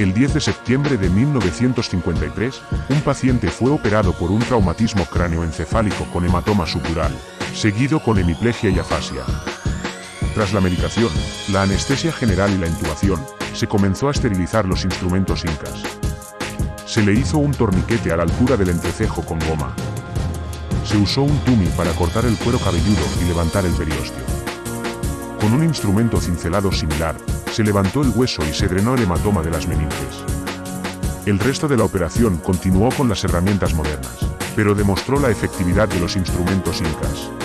El 10 de septiembre de 1953, un paciente fue operado por un traumatismo cráneoencefálico con hematoma sutural, seguido con hemiplegia y afasia. Tras la medicación, la anestesia general y la intubación, se comenzó a esterilizar los instrumentos incas. Se le hizo un torniquete a la altura del entrecejo con goma. Se usó un tumi para cortar el cuero cabelludo y levantar el periósteo. Con un instrumento cincelado similar, se levantó el hueso y se drenó el hematoma de las meninges. El resto de la operación continuó con las herramientas modernas, pero demostró la efectividad de los instrumentos incas.